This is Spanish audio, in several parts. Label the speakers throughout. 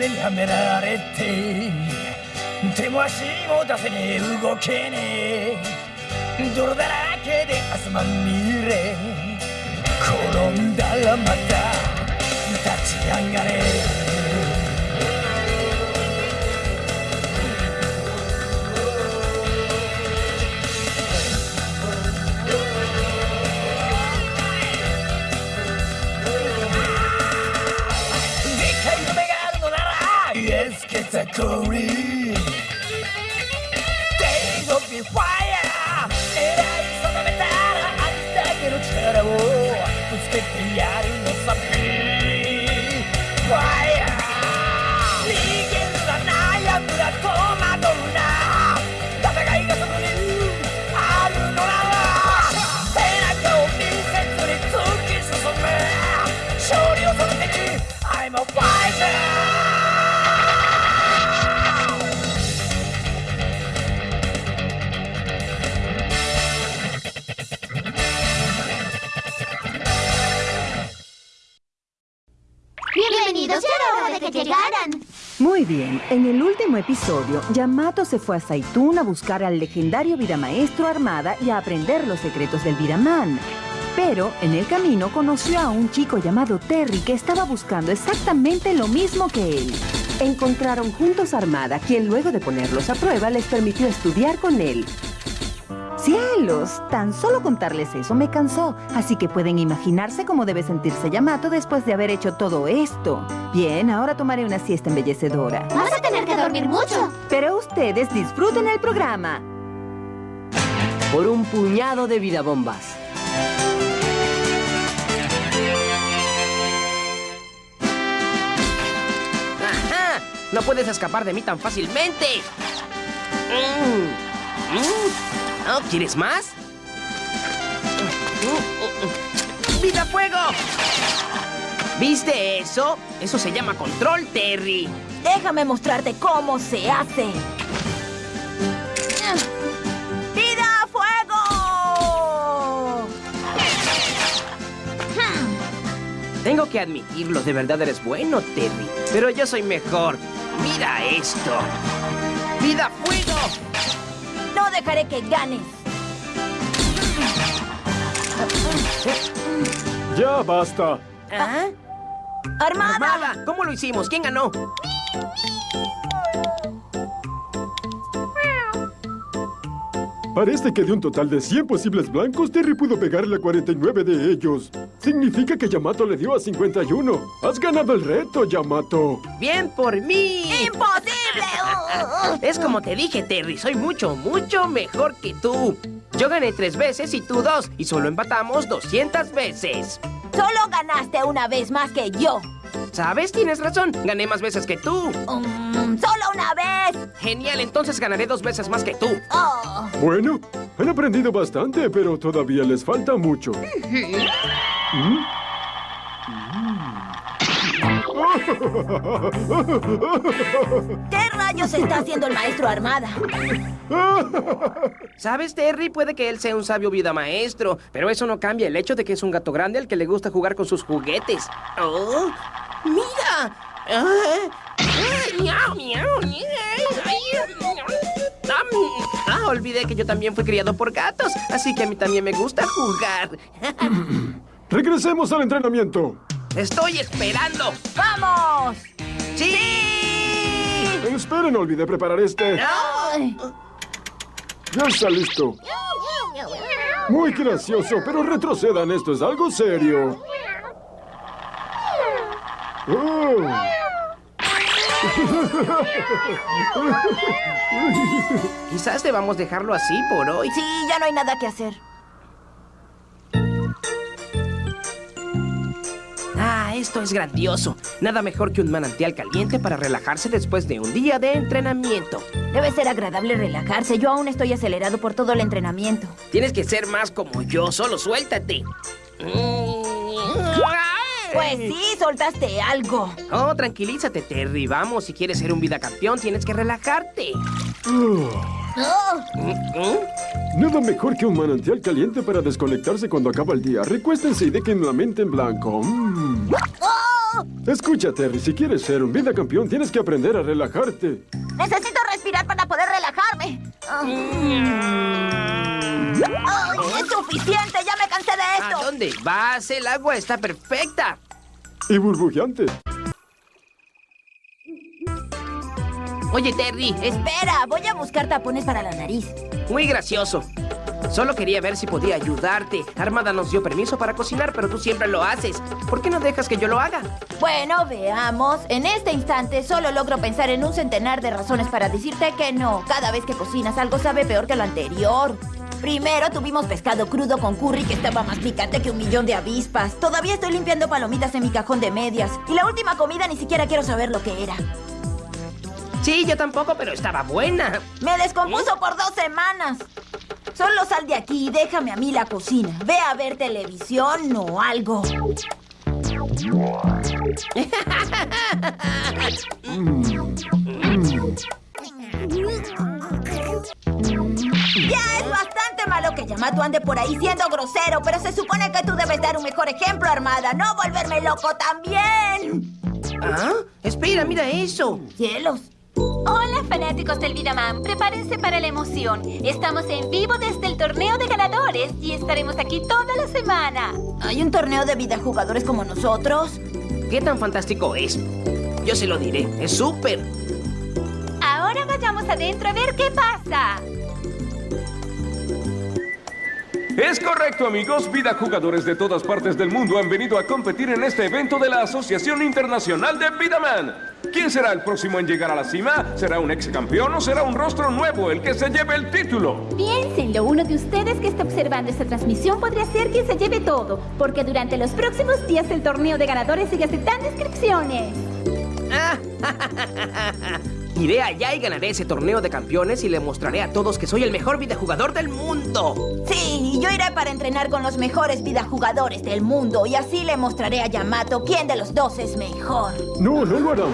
Speaker 1: 目にはめられて手も足も出せねえ動けねえ。泥だらけで汗まみれ転んだらまた立ち上がれ。category. Days of the fire, era di sopravventare a distacchi non c'era, oh, tu the gli anni the sapevi.
Speaker 2: Bienvenidos, hora de que llegaran.
Speaker 3: Muy bien, en el último episodio, Yamato se fue a Saitún a buscar al legendario Vidamaestro Armada y a aprender los secretos del Vidaman. Pero en el camino conoció a un chico llamado Terry que estaba buscando exactamente lo mismo que él. Encontraron juntos a Armada, quien luego de ponerlos a prueba les permitió estudiar con él. ¡Cielos! Tan solo contarles eso me cansó, así que pueden imaginarse cómo debe sentirse Yamato después de haber hecho todo esto. Bien, ahora tomaré una siesta embellecedora.
Speaker 2: Vas a tener que dormir mucho.
Speaker 3: Pero ustedes disfruten el programa.
Speaker 4: Por un puñado de vidabombas. ¡Ajá! No puedes escapar de mí tan fácilmente. Mm. Mm. ¿No quieres más? ¡Vida fuego! ¿Viste eso? Eso se llama control, Terry.
Speaker 5: Déjame mostrarte cómo se hace. ¡Vida a fuego!
Speaker 4: Tengo que admitirlo, de verdad eres bueno, Terry. Pero yo soy mejor. Mira esto.
Speaker 5: Dejaré que ganes.
Speaker 6: Ya basta.
Speaker 4: ¿Ah?
Speaker 5: ¡Armada!
Speaker 4: Armada, ¿cómo lo hicimos? ¿Quién ganó?
Speaker 6: Parece que de un total de 100 posibles blancos, Terry pudo pegarle a 49 de ellos. Significa que Yamato le dio a 51. Has ganado el reto, Yamato.
Speaker 4: Bien por mí.
Speaker 5: ¡Imposible!
Speaker 4: Es como te dije, Terry, soy mucho, mucho mejor que tú. Yo gané tres veces y tú dos, y solo empatamos 200 veces.
Speaker 5: Solo ganaste una vez más que yo.
Speaker 4: ¿Sabes? Tienes razón, gané más veces que tú.
Speaker 5: Mm, ¡Solo una vez!
Speaker 4: Genial, entonces ganaré dos veces más que tú.
Speaker 5: Oh.
Speaker 6: Bueno, han aprendido bastante, pero todavía les falta mucho. ¿Mm?
Speaker 5: ¿Qué rayos está haciendo el maestro Armada?
Speaker 4: ¿Sabes, Terry? Puede que él sea un sabio vida maestro, pero eso no cambia el hecho de que es un gato grande al que le gusta jugar con sus juguetes. ¡Oh! ¡Mira! ¡Ah! ¡Ah! ¡Miau, miau. ¡Ah! Olvidé que yo también fui criado por gatos, así que a mí también me gusta jugar.
Speaker 6: Regresemos al entrenamiento.
Speaker 4: ¡Estoy esperando!
Speaker 5: ¡Vamos!
Speaker 4: ¡Sí!
Speaker 6: Esperen, olvidé preparar este. Ya está listo. Muy gracioso, pero retrocedan, esto es algo serio. Oh.
Speaker 4: Quizás debamos dejarlo así por hoy.
Speaker 5: Sí, ya no hay nada que hacer.
Speaker 4: Esto es grandioso. Nada mejor que un manantial caliente para relajarse después de un día de entrenamiento.
Speaker 5: Debe ser agradable relajarse. Yo aún estoy acelerado por todo el entrenamiento.
Speaker 4: Tienes que ser más como yo, solo suéltate.
Speaker 5: Pues sí, soltaste algo.
Speaker 4: Oh, tranquilízate, Terry. Vamos, si quieres ser un vida campeón, tienes que relajarte.
Speaker 6: Oh. Nada mejor que un manantial caliente para desconectarse cuando acaba el día. Recuéstense y dejen la mente en blanco. Mm.
Speaker 5: Oh.
Speaker 6: Escucha, Terry, si quieres ser un vida campeón, tienes que aprender a relajarte.
Speaker 2: Necesito respirar para poder relajarme. Ay, es suficiente, ya me cansé de
Speaker 4: ¿A
Speaker 2: esto.
Speaker 4: dónde vas? El agua está perfecta.
Speaker 6: Y burbujeante.
Speaker 4: Oye, Terry, es
Speaker 5: Espera, voy a buscar tapones para la nariz.
Speaker 4: muy gracioso. Solo quería ver si podía ayudarte. Armada nos dio permiso para cocinar, pero tú siempre lo haces. ¿Por qué no dejas que yo lo haga?
Speaker 5: Bueno, veamos. En este instante solo logro pensar en un centenar de razones para decirte que no. Cada vez que cocinas algo sabe peor que lo anterior. Primero tuvimos pescado crudo con curry que estaba más picante que un millón de avispas. Todavía estoy limpiando palomitas en mi cajón de medias. Y la última comida ni siquiera quiero saber lo que era.
Speaker 4: Sí, yo tampoco, pero estaba buena.
Speaker 5: Me descompuso por dos semanas. Solo sal de aquí y déjame a mí la cocina. Ve a ver televisión o algo. Ya es bastante malo que Yamato ande por ahí siendo grosero, pero se supone que tú debes dar un mejor ejemplo, Armada, no volverme loco también.
Speaker 4: ¿Ah? Espera, mira eso.
Speaker 5: Cielos.
Speaker 7: Hola fanáticos del Vidaman, prepárense para la emoción. Estamos en vivo desde el torneo de ganadores y estaremos aquí toda la semana.
Speaker 5: ¿Hay un torneo de vida jugadores como nosotros?
Speaker 4: ¿Qué tan fantástico es? Yo se lo diré. Es súper.
Speaker 7: Ahora vayamos adentro a ver qué pasa.
Speaker 8: Es correcto, amigos. Vida jugadores de todas partes del mundo han venido a competir en este evento de la Asociación Internacional de Vidaman. ¿Quién será el próximo en llegar a la cima? ¿Será un ex campeón o será un rostro nuevo el que se lleve el título?
Speaker 7: Piénsenlo, uno de ustedes que está observando esta transmisión podría ser quien se lleve todo, porque durante los próximos días el torneo de ganadores sigue aceptando inscripciones.
Speaker 4: Iré allá y ganaré ese torneo de campeones y le mostraré a todos que soy el mejor videojugador del mundo.
Speaker 5: Sí, y yo iré para entrenar con los mejores vida jugadores del mundo y así le mostraré a Yamato quién de los dos es mejor.
Speaker 6: No, no lo harán.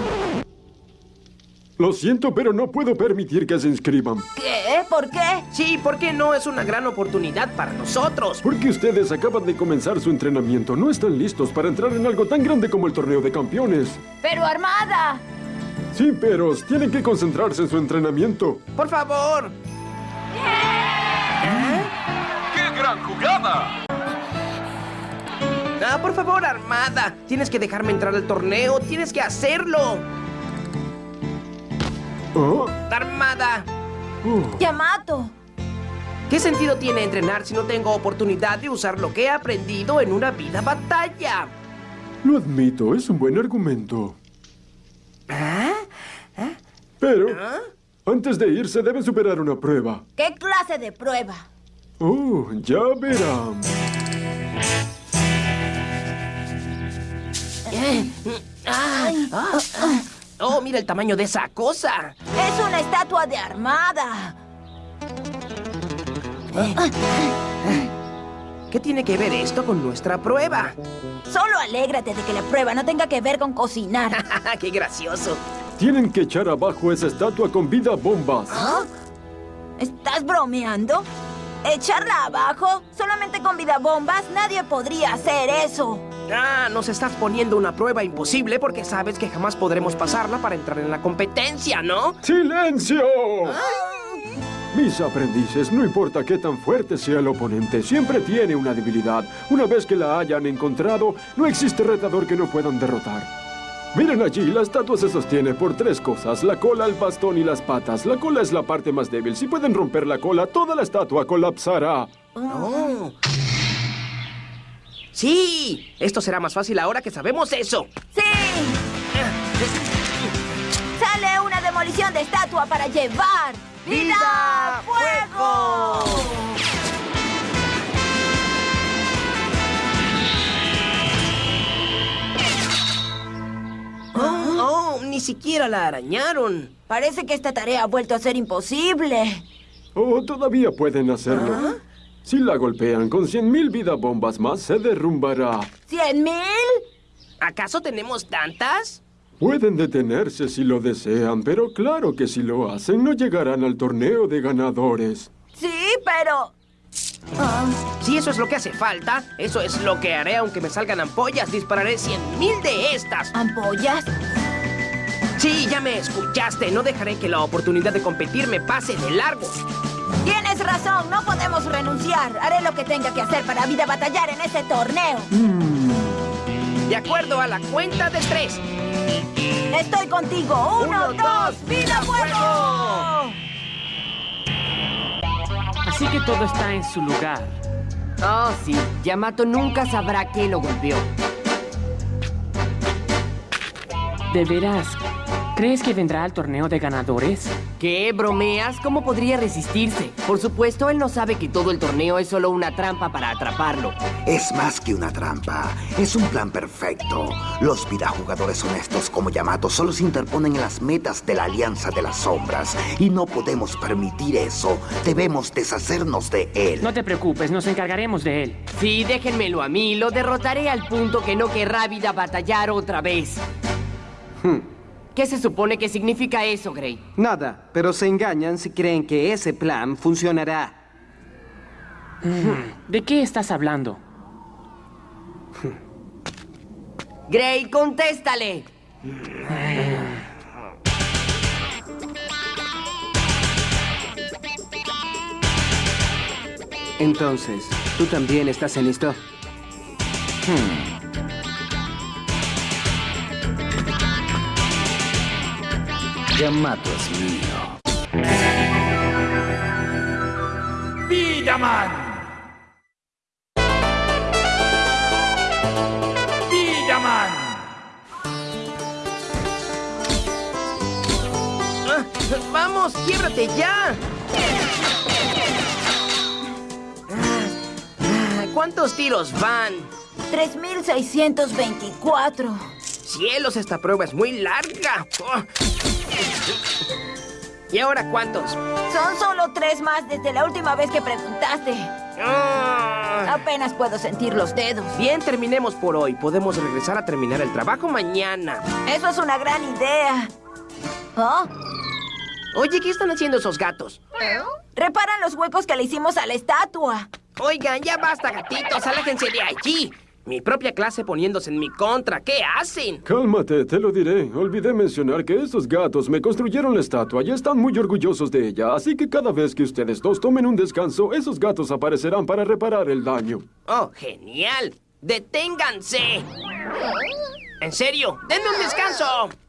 Speaker 6: Lo siento, pero no puedo permitir que se inscriban.
Speaker 5: ¿Qué? ¿Por qué?
Speaker 4: Sí, porque no es una gran oportunidad para nosotros.
Speaker 6: Porque ustedes acaban de comenzar su entrenamiento. No están listos para entrar en algo tan grande como el torneo de campeones.
Speaker 5: Pero Armada.
Speaker 6: Sí, pero tienen que concentrarse en su entrenamiento.
Speaker 4: Por favor.
Speaker 8: ¡Qué gran jugada!
Speaker 4: Ah, por favor, Armada. Tienes que dejarme entrar al torneo. Tienes que hacerlo.
Speaker 6: ¿Ah?
Speaker 4: Armada.
Speaker 5: Yamato.
Speaker 4: ¿Qué sentido tiene entrenar si no tengo oportunidad de usar lo que he aprendido en una vida batalla?
Speaker 6: Lo admito, es un buen argumento. Pero, antes de irse, deben superar una prueba.
Speaker 5: ¿Qué clase de prueba?
Speaker 6: Oh, ya verán.
Speaker 4: Oh, mira el tamaño de esa cosa.
Speaker 5: Es una estatua de Armada.
Speaker 4: ¿Qué tiene que ver esto con nuestra prueba?
Speaker 5: Solo alégrate de que la prueba no tenga que ver con cocinar.
Speaker 4: ¡Qué gracioso!
Speaker 6: Tienen que echar abajo esa estatua con vida bombas.
Speaker 5: ¿Estás bromeando? ¿Echarla abajo? ¿Solamente con vida bombas? Nadie podría hacer eso.
Speaker 4: Ah, nos estás poniendo una prueba imposible porque sabes que jamás podremos pasarla para entrar en la competencia, ¿no?
Speaker 6: ¡Silencio! Mis aprendices, no importa qué tan fuerte sea el oponente, siempre tiene una debilidad. Una vez que la hayan encontrado, no existe retador que no puedan derrotar. Miren allí, la estatua se sostiene por tres cosas, la cola, el bastón y las patas. La cola es la parte más débil. Si pueden romper la cola, toda la estatua colapsará.
Speaker 4: Oh. Sí, esto será más fácil ahora que sabemos eso.
Speaker 5: ¡Sí! ¡Sale una demolición de estatua para llevar! ¡Vida! ¡Fuego!
Speaker 4: Ni siquiera la arañaron.
Speaker 5: Parece que esta tarea ha vuelto a ser imposible.
Speaker 6: Oh, todavía pueden hacerlo. Si la golpean con 100.000 vida bombas más, se derrumbará.
Speaker 5: ¿Cien mil?
Speaker 4: ¿Acaso tenemos tantas?
Speaker 6: Pueden detenerse si lo desean, pero claro que si lo hacen, no llegarán al torneo de ganadores.
Speaker 5: Sí, pero...
Speaker 4: Si eso es lo que hace falta, eso es lo que haré aunque me salgan ampollas. Dispararé cien mil de estas.
Speaker 5: ¿Ampollas?
Speaker 4: Sí, ya me escuchaste. No dejaré que la oportunidad de competir me pase de largo.
Speaker 5: Tienes razón, no podemos renunciar. Haré lo que tenga que hacer para vida batallar en este torneo.
Speaker 4: De acuerdo a la cuenta de tres.
Speaker 5: Estoy contigo. Uno,
Speaker 4: Uno,
Speaker 5: dos,
Speaker 4: dos,
Speaker 5: vida fuego.
Speaker 9: Así que todo está en su lugar.
Speaker 10: Oh, sí. Yamato nunca sabrá qué lo golpeó.
Speaker 9: ¿De veras? ¿Crees que vendrá al torneo de ganadores?
Speaker 10: ¿Qué? ¿Bromeas? ¿Cómo podría resistirse? Por supuesto, él no sabe que todo el torneo es solo una trampa para atraparlo.
Speaker 11: Es más que una trampa. Es un plan perfecto. Los vidajugadores honestos como Yamato solo se interponen en las metas de la Alianza de las Sombras. Y no podemos permitir eso. Debemos deshacernos de él.
Speaker 9: No te preocupes, nos encargaremos de él.
Speaker 10: Sí, déjenmelo a mí. Lo derrotaré al punto que no querrá vida batallar otra vez. ¿Qué se supone que significa eso, Gray?
Speaker 12: Nada, pero se engañan si creen que ese plan funcionará.
Speaker 9: ¿De qué estás hablando?
Speaker 10: Gray, contéstale.
Speaker 12: Entonces, ¿tú también estás en esto?
Speaker 11: Yamato es mío.
Speaker 1: ¡Vidaman! ¡Vidaman!
Speaker 4: Ah, ¡Vamos, quiebrate ya! Ah, ah, ¿Cuántos tiros van?
Speaker 5: 3624.
Speaker 4: Cielos, esta prueba es muy larga. Oh. ¿Y ahora cuántos?
Speaker 5: Son solo tres más desde la última vez que preguntaste.
Speaker 4: Ah.
Speaker 5: Apenas puedo sentir los dedos.
Speaker 4: Bien, terminemos por hoy. Podemos regresar a terminar el trabajo mañana.
Speaker 5: Eso es una gran idea. ¿Oh?
Speaker 4: Oye, ¿qué están haciendo esos gatos?
Speaker 5: Reparan los huecos que le hicimos a la estatua.
Speaker 4: Oigan, ya basta, gatitos. Aléjense de allí. Mi propia clase poniéndose en mi contra. ¿Qué hacen?
Speaker 6: Cálmate, te lo diré. Olvidé mencionar que esos gatos me construyeron la estatua y están muy orgullosos de ella. Así que cada vez que ustedes dos tomen un descanso, esos gatos aparecerán para reparar el daño.
Speaker 4: Oh, genial. ¡Deténganse! En serio, denme un descanso.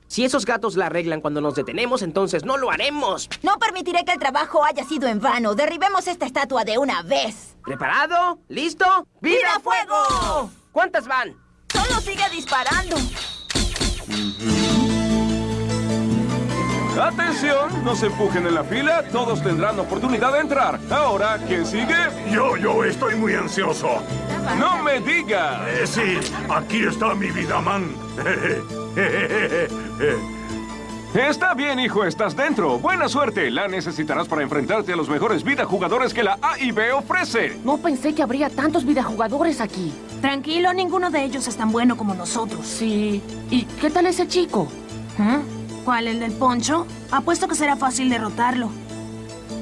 Speaker 4: Si esos gatos la arreglan cuando nos detenemos, entonces no lo haremos.
Speaker 5: No permitiré que el trabajo haya sido en vano. Derribemos esta estatua de una vez.
Speaker 4: ¿Preparado? ¿Listo?
Speaker 5: ¡Viva fuego!
Speaker 4: ¿Cuántas van?
Speaker 5: Solo sigue disparando.
Speaker 8: Atención, no se empujen en la fila, todos tendrán oportunidad de entrar. Ahora, ¿quién sigue?
Speaker 13: Yo, yo estoy muy ansioso.
Speaker 8: No me diga.
Speaker 13: Eh, sí, aquí está mi vida, man.
Speaker 8: Está bien, hijo, estás dentro. Buena suerte. La necesitarás para enfrentarte a los mejores vida jugadores que la A y B ofrece.
Speaker 9: No pensé que habría tantos videojugadores aquí.
Speaker 14: Tranquilo, ninguno de ellos es tan bueno como nosotros.
Speaker 9: Sí. ¿Y qué tal ese chico?
Speaker 14: ¿Eh? ¿Cuál, el del poncho? Apuesto que será fácil derrotarlo.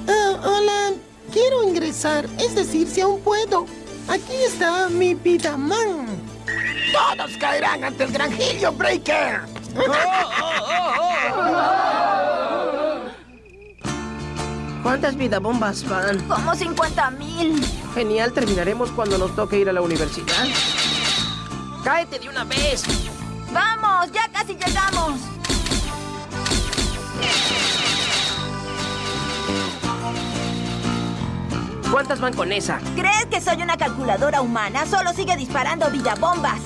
Speaker 15: Ah, hola, quiero ingresar, es decir, si aún puedo. Aquí está mi vida man.
Speaker 1: Todos caerán ante el gran Helio Breaker.
Speaker 4: ¿Cuántas vidabombas van?
Speaker 5: Como 50 mil.
Speaker 4: Genial, terminaremos cuando nos toque ir a la universidad. ¡Cáete de una vez!
Speaker 5: ¡Vamos! ¡Ya casi llegamos!
Speaker 4: ¿Cuántas van con esa?
Speaker 5: ¿Crees que soy una calculadora humana? Solo sigue disparando vidabombas.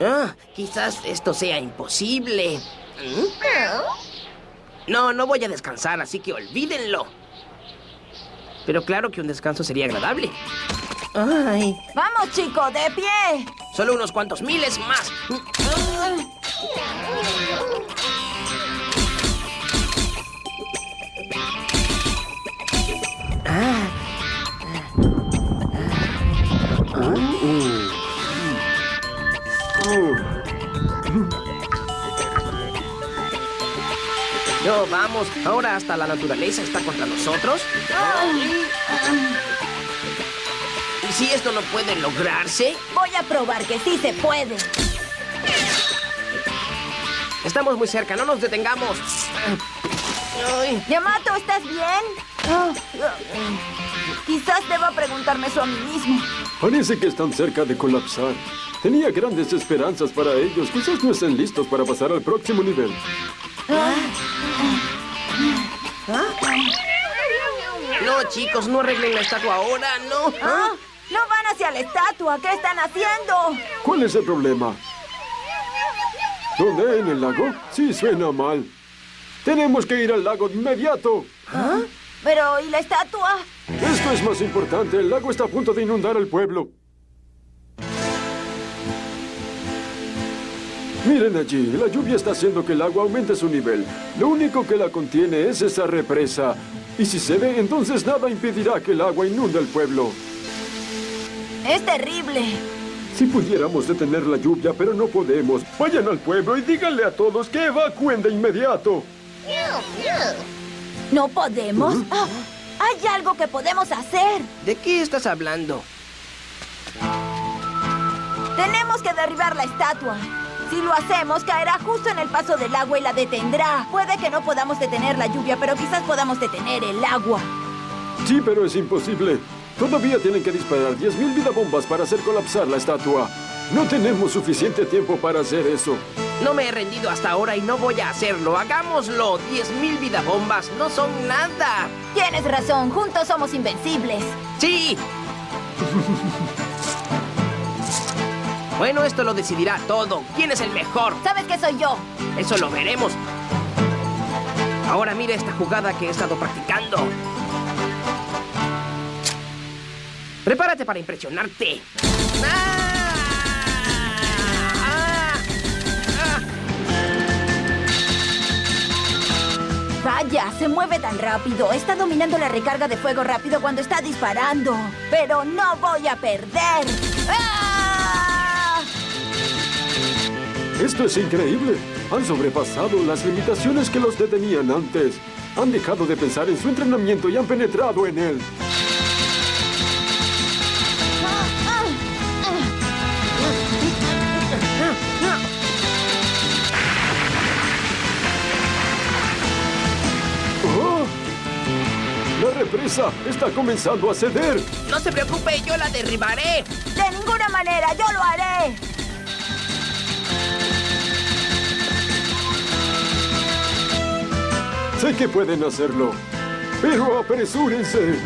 Speaker 4: Ah, quizás esto sea imposible. ¿Mm? No, no voy a descansar, así que olvídenlo. Pero claro que un descanso sería agradable. Ay,
Speaker 5: ¡Vamos, chico! ¡De pie!
Speaker 4: solo unos cuantos miles más. No, vamos. Ahora hasta la naturaleza está contra nosotros. ¿Y si esto no puede lograrse?
Speaker 5: Voy a probar que sí se puede.
Speaker 4: Estamos muy cerca, no nos detengamos. Ay.
Speaker 5: Yamato, ¿estás bien? Quizás deba preguntarme eso a mí mismo.
Speaker 6: Parece que están cerca de colapsar. Tenía grandes esperanzas para ellos. Quizás no estén listos para pasar al próximo nivel.
Speaker 4: No, chicos, no arreglen la estatua ahora, no.
Speaker 5: ¿Ah? No van hacia la estatua. ¿Qué están haciendo?
Speaker 6: ¿Cuál es el problema? ¿Dónde? ¿En el lago? Sí, suena mal. Tenemos que ir al lago de inmediato.
Speaker 5: ¿Ah? Pero, ¿y la estatua?
Speaker 6: Esto es más importante. El lago está a punto de inundar el pueblo. Miren allí, la lluvia está haciendo que el agua aumente su nivel. Lo único que la contiene es esa represa. Y si se ve, entonces nada impedirá que el agua inunde el pueblo.
Speaker 5: Es terrible.
Speaker 6: Si pudiéramos detener la lluvia, pero no podemos. Vayan al pueblo y díganle a todos que evacúen de inmediato.
Speaker 5: ¿No podemos? Ah, hay algo que podemos hacer.
Speaker 4: ¿De qué estás hablando?
Speaker 5: Tenemos que derribar la estatua. Si lo hacemos, caerá justo en el paso del agua y la detendrá. Puede que no podamos detener la lluvia, pero quizás podamos detener el agua.
Speaker 6: Sí, pero es imposible. Todavía tienen que disparar 10.000 vidabombas para hacer colapsar la estatua. No tenemos suficiente tiempo para hacer eso.
Speaker 4: No me he rendido hasta ahora y no voy a hacerlo. ¡Hagámoslo! 10.000 vidabombas no son nada.
Speaker 5: Tienes razón, juntos somos invencibles.
Speaker 4: ¡Sí! bueno, esto lo decidirá todo. ¿Quién es el mejor?
Speaker 5: ¿Sabes que soy yo?
Speaker 4: Eso lo veremos. Ahora mira esta jugada que he estado practicando. Prepárate para impresionarte.
Speaker 5: Vaya, se mueve tan rápido. Está dominando la recarga de fuego rápido cuando está disparando. Pero no voy a perder. ¡Ah!
Speaker 6: Esto es increíble. Han sobrepasado las limitaciones que los detenían antes. Han dejado de pensar en su entrenamiento y han penetrado en él. ¡Oh! La represa está comenzando a ceder.
Speaker 4: No se preocupe, yo la derribaré.
Speaker 5: De ninguna manera, yo lo haré.
Speaker 6: Sé que pueden hacerlo, pero apresúrense.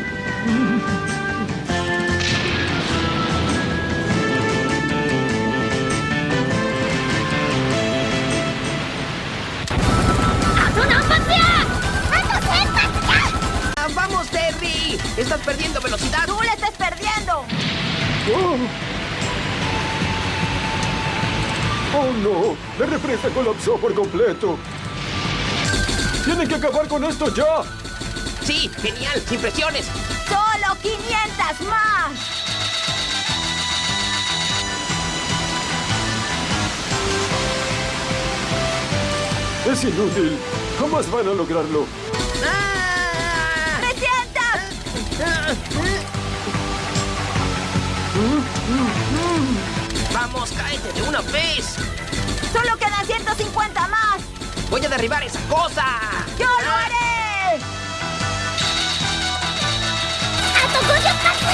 Speaker 4: ¡Vamos, Terry! ¡Estás perdiendo velocidad!
Speaker 5: ¡Tú la estás perdiendo!
Speaker 6: ¡Oh! ¡Oh, no! La represa colapsó por completo. ¡Tienen que acabar con esto ya!
Speaker 4: ¡Sí! ¡Genial! ¡Sin presiones!
Speaker 5: ¡Solo 500 más!
Speaker 6: Es inútil. Jamás van a lograrlo.
Speaker 5: ¡Me sientas!
Speaker 4: ¡Vamos, cáete de una vez!
Speaker 5: ¡Solo quedan 150 más!
Speaker 4: ¡Voy a derribar esa cosa!
Speaker 5: ¡Yo lo haré!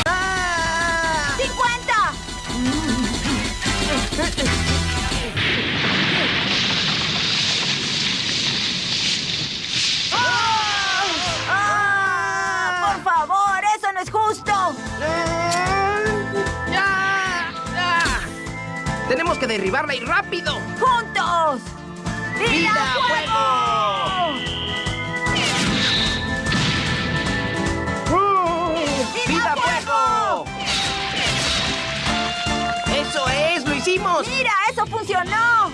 Speaker 4: ¡Ah!
Speaker 5: ¡50! ¡Ah! ¡Por favor! ¡Eso no es justo!
Speaker 4: ¡Ya! ¡Ya! ¡Tenemos que derribarla y rápido!
Speaker 5: ¡Juntos!
Speaker 4: ¡Vida, ¡Eso
Speaker 5: funcionó!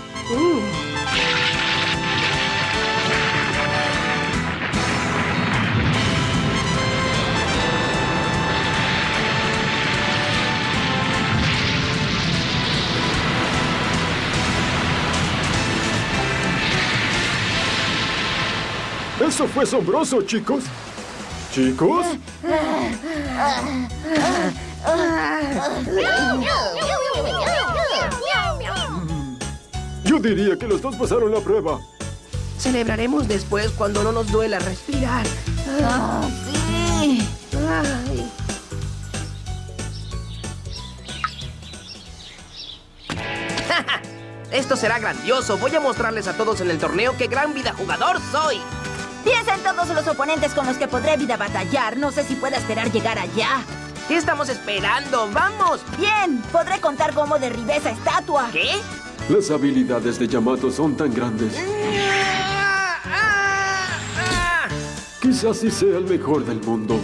Speaker 6: Eso fue asombroso, chicos. ¿Chicos? Diría que los dos pasaron la prueba.
Speaker 4: Celebraremos después cuando no nos duela respirar.
Speaker 5: Ah, sí.
Speaker 4: Ay. Esto será grandioso. Voy a mostrarles a todos en el torneo qué gran vida jugador soy.
Speaker 5: Piensa en todos los oponentes con los que podré vida batallar. No sé si pueda esperar llegar allá.
Speaker 4: ¿Qué estamos esperando? ¡Vamos!
Speaker 5: Bien, podré contar cómo derribé esa estatua.
Speaker 4: ¿Qué?
Speaker 6: Las habilidades de Yamato son tan grandes. Quizás sí sea el mejor del mundo.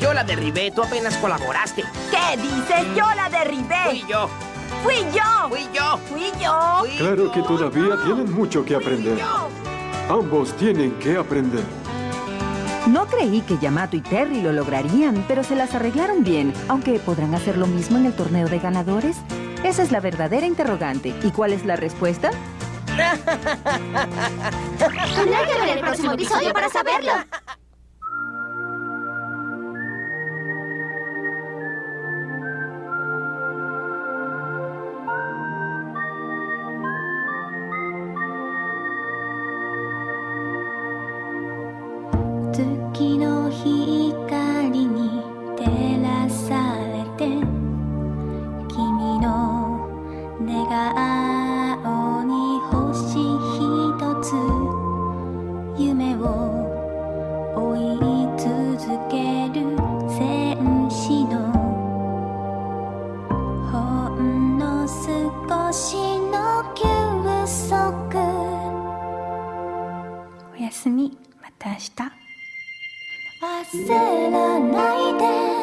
Speaker 4: Yo la derribé, tú apenas colaboraste.
Speaker 5: ¿Qué dices? Yo la derribé.
Speaker 4: Fui yo.
Speaker 5: Fui yo.
Speaker 4: Fui yo.
Speaker 5: Fui yo.
Speaker 4: Fui
Speaker 6: Claro que todavía tienen mucho que aprender.
Speaker 4: yo.
Speaker 6: Ambos tienen que aprender.
Speaker 3: No creí que Yamato y Terry lo lograrían, pero se las arreglaron bien, aunque ¿podrán hacer lo mismo en el torneo de ganadores? Esa es la verdadera interrogante. ¿Y cuál es la respuesta?
Speaker 2: Tendrá que ver el próximo episodio para saberlo.「
Speaker 16: 願顔に星ひとつ」「夢を追い続ける戦士の」「ほんの少しの休息」おやすみ。また明日。焦らないで。